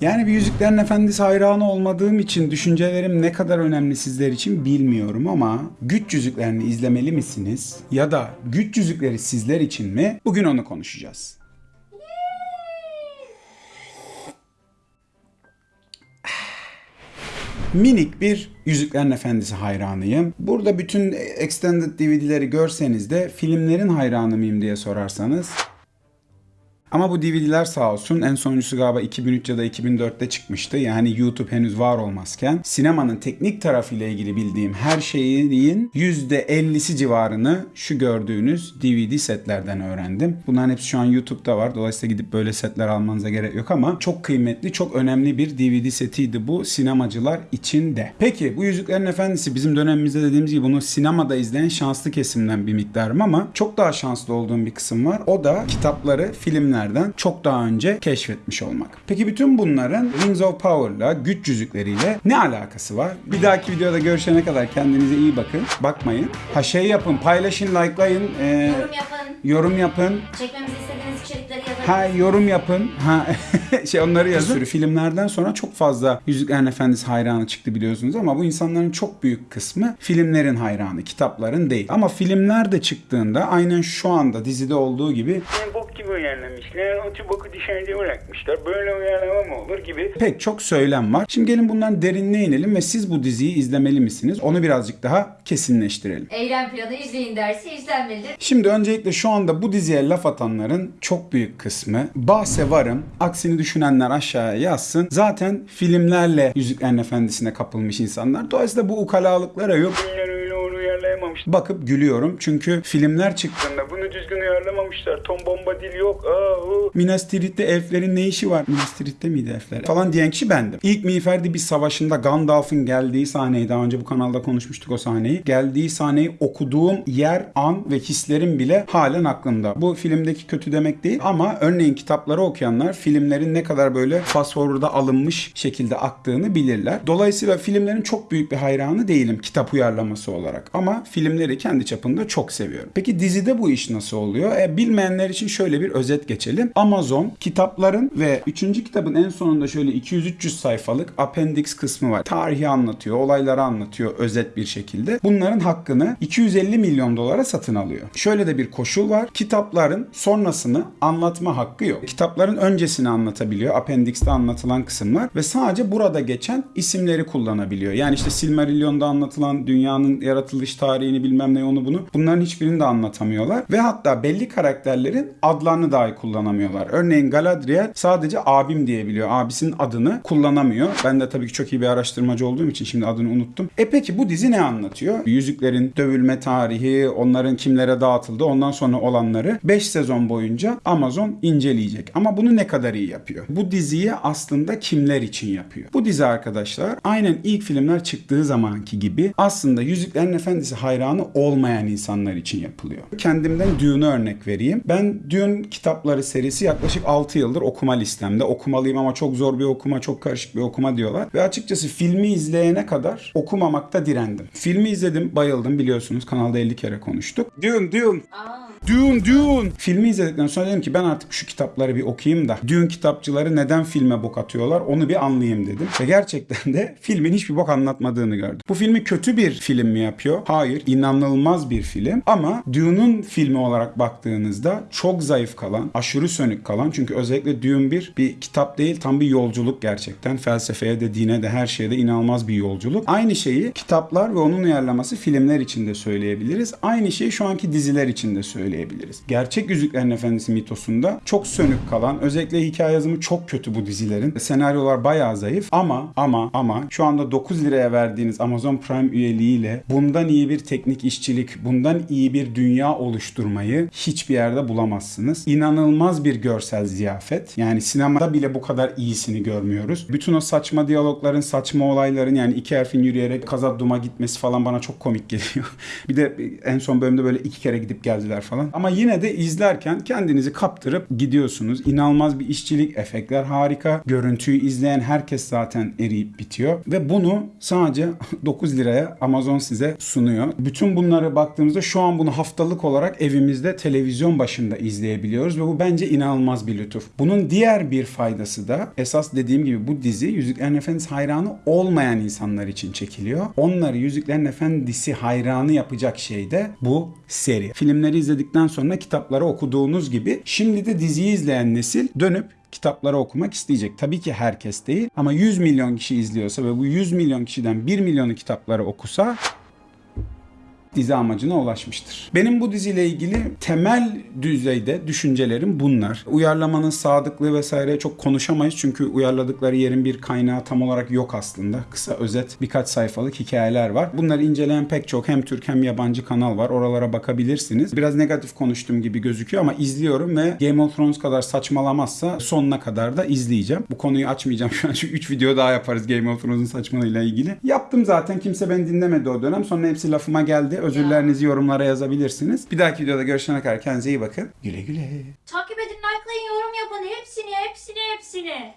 Yani bir Yüzüklerin Efendisi hayranı olmadığım için düşüncelerim ne kadar önemli sizler için bilmiyorum ama Güç Yüzüklerini izlemeli misiniz? Ya da Güç Yüzükleri sizler için mi? Bugün onu konuşacağız. Minik bir Yüzüklerin Efendisi hayranıyım. Burada bütün extended DVD'leri görseniz de filmlerin hayranı mıyım diye sorarsanız ama bu DVD'ler sağ olsun en sonuncusu galiba 2003 ya da 2004'te çıkmıştı. Yani YouTube henüz var olmazken sinemanın teknik tarafıyla ilgili bildiğim her şeyin %50'si civarını şu gördüğünüz DVD setlerden öğrendim. Bunların hepsi şu an YouTube'da var. Dolayısıyla gidip böyle setler almanıza gerek yok ama çok kıymetli, çok önemli bir DVD setiydi bu sinemacılar için de. Peki bu Yüzüklerin Efendisi bizim dönemimizde dediğimiz gibi bunu sinemada izleyen şanslı kesimden bir miktarım ama çok daha şanslı olduğum bir kısım var. O da kitapları filmler filmlerden çok daha önce keşfetmiş olmak. Peki bütün bunların Rings of Power'la, güç yüzükleriyle ne alakası var? Bir dahaki videoda görüşene kadar kendinize iyi bakın. Bakmayın. Ha şey yapın, paylaşın, likelayın, e, Yorum yapın. yorum yapın. Çekmemizi istediğiniz içerikleri yazın. Ha yorum yapın. Ha şey onları yazın. Bir sürü filmlerden sonra çok fazla Yüzüklerin Efendisi hayranı çıktı biliyorsunuz ama bu insanların çok büyük kısmı filmlerin hayranı, kitapların değil. Ama filmler de çıktığında aynen şu anda dizide olduğu gibi uyarlamışlar. Otu boku dışarıda bırakmışlar. Böyle uyarlama mı olur gibi. pek çok söylem var. Şimdi gelin bundan derinine inelim ve siz bu diziyi izlemeli misiniz? Onu birazcık daha kesinleştirelim. Eylem planı izleyin dersi izlenmelidir. Şimdi öncelikle şu anda bu diziye laf atanların çok büyük kısmı bahse varım. Aksini düşünenler aşağıya yazsın. Zaten filmlerle Yüzüklerin Efendisi'ne kapılmış insanlar. Dolayısıyla bu ukalalıklara yok. Uyarlayamamışlar. Bakıp gülüyorum. Çünkü filmler çıktı. Bunu düzgün uyarlamamışlar. Tom bomba dil yok. Aa, hu. Minas Tirith'te elflerin ne işi var? Minas Tirith'te miydi elfler? Falan diyen kişi bendim. İlk Miğferdi bir savaşında Gandalf'ın geldiği sahneyi daha önce bu kanalda konuşmuştuk o sahneyi. Geldiği sahneyi okuduğum yer, an ve hislerim bile halen aklımda. Bu filmdeki kötü demek değil ama örneğin kitapları okuyanlar filmlerin ne kadar böyle fast forward'a alınmış şekilde aktığını bilirler. Dolayısıyla filmlerin çok büyük bir hayranı değilim kitap uyarlaması olarak. Ama filmleri kendi çapında çok seviyorum. Peki dizide bu iş nasıl oluyor? E, bilmeyenler için şöyle bir özet geçelim. Amazon kitapların ve 3. kitabın en sonunda şöyle 200-300 sayfalık appendix kısmı var. Tarihi anlatıyor, olayları anlatıyor özet bir şekilde. Bunların hakkını 250 milyon dolara satın alıyor. Şöyle de bir koşul var. Kitapların sonrasını anlatma hakkı yok. Kitapların öncesini anlatabiliyor. Appendix'te anlatılan kısımlar ve sadece burada geçen isimleri kullanabiliyor. Yani işte Silmarillion'da anlatılan dünyanın yaratılış tarihini bilmem ne onu bunu. Bunların hiçbirini de anlatamıyorlar. Ve hatta belli karakterlerin adlarını dahi kullanamıyorlar. Örneğin Galadriel sadece abim diyebiliyor. Abisinin adını kullanamıyor. Ben de tabii ki çok iyi bir araştırmacı olduğum için şimdi adını unuttum. E peki bu dizi ne anlatıyor? Yüzüklerin dövülme tarihi, onların kimlere dağıtıldı, ondan sonra olanları 5 sezon boyunca Amazon inceleyecek. Ama bunu ne kadar iyi yapıyor? Bu diziyi aslında kimler için yapıyor? Bu dizi arkadaşlar aynen ilk filmler çıktığı zamanki gibi aslında Yüzüklerin Efendisi hayranı olmayan insanlar için yapılıyor. Kendimden Dune'u örnek vereyim. Ben Dune kitapları serisi yaklaşık 6 yıldır okuma listemde. Okumalıyım ama çok zor bir okuma, çok karışık bir okuma diyorlar. Ve açıkçası filmi izleyene kadar okumamakta direndim. Filmi izledim, bayıldım biliyorsunuz. Kanalda 50 kere konuştuk. Dune, Dune. Aa, Dune, Dune. Filmi izledikten sonra dedim ki ben artık şu kitapları bir okuyayım da Dune kitapçıları neden filme bok atıyorlar onu bir anlayayım dedim. Ve gerçekten de filmin hiçbir bok anlatmadığını gördüm. Bu filmi kötü bir film mi yapıyor? Hayır. inanılmaz bir film. Ama Dune'un filmi olarak baktığınızda çok zayıf kalan, aşırı sönük kalan çünkü özellikle Dune 1 bir kitap değil tam bir yolculuk gerçekten. Felsefeye de dine de her şeye de inanılmaz bir yolculuk. Aynı şeyi kitaplar ve onun uyarlaması filmler için de söyleyebiliriz. Aynı şeyi şu anki diziler için de söyleyebiliriz. Gerçek Yüzüklerin Efendisi mitosunda çok sönük kalan, özellikle hikaye yazımı çok kötü bu dizilerin. Senaryolar bayağı zayıf ama ama ama şu anda 9 liraya verdiğiniz Amazon Prime üyeliğiyle bundan iyi bir teknik işçilik, bundan iyi bir dünya oluşturmayı hiçbir yerde bulamazsınız. İnanılmaz bir görsel ziyafet. Yani sinemada bile bu kadar iyisini görmüyoruz. Bütün o saçma diyalogların, saçma olayların yani iki harfin yürüyerek Kazadum'a gitmesi falan bana çok komik geliyor. bir de en son bölümde böyle iki kere gidip geldiler falan. Falan. Ama yine de izlerken kendinizi kaptırıp gidiyorsunuz. İnanılmaz bir işçilik, efektler harika. Görüntüyü izleyen herkes zaten eriyip bitiyor. Ve bunu sadece 9 liraya Amazon size sunuyor. Bütün bunları baktığımızda şu an bunu haftalık olarak evimizde televizyon başında izleyebiliyoruz ve bu bence inanılmaz bir lütuf. Bunun diğer bir faydası da esas dediğim gibi bu dizi Yüzüklerin Efendisi hayranı olmayan insanlar için çekiliyor. Onları Yüzüklerin Efendisi hayranı yapacak şey de bu seri. Filmleri izledikten sonra kitapları okuduğunuz gibi şimdi de diziyi izleyen nesil dönüp kitapları okumak isteyecek. Tabii ki herkes değil ama 100 milyon kişi izliyorsa ve bu 100 milyon kişiden 1 milyonu kitapları okusa dizi amacına ulaşmıştır. Benim bu diziyle ilgili temel düzeyde düşüncelerim bunlar. Uyarlamanın sadıklığı vesaire çok konuşamayız çünkü uyarladıkları yerin bir kaynağı tam olarak yok aslında. Kısa özet birkaç sayfalık hikayeler var. Bunları inceleyen pek çok hem Türk hem yabancı kanal var. Oralara bakabilirsiniz. Biraz negatif konuştuğum gibi gözüküyor ama izliyorum ve Game of Thrones kadar saçmalamazsa sonuna kadar da izleyeceğim. Bu konuyu açmayacağım şu an çünkü 3 video daha yaparız Game of Thrones'un saçmalığıyla ilgili. Yaptım zaten kimse beni dinlemedi o dönem. Sonra hepsi lafıma geldi. Özürlerinizi yorumlara yazabilirsiniz. Bir dahaki videoda görüşene kadar kendinize iyi bakın. Güle güle. Takip edin, likelayın, yorum yapın. Hepsini, hepsini, hepsini.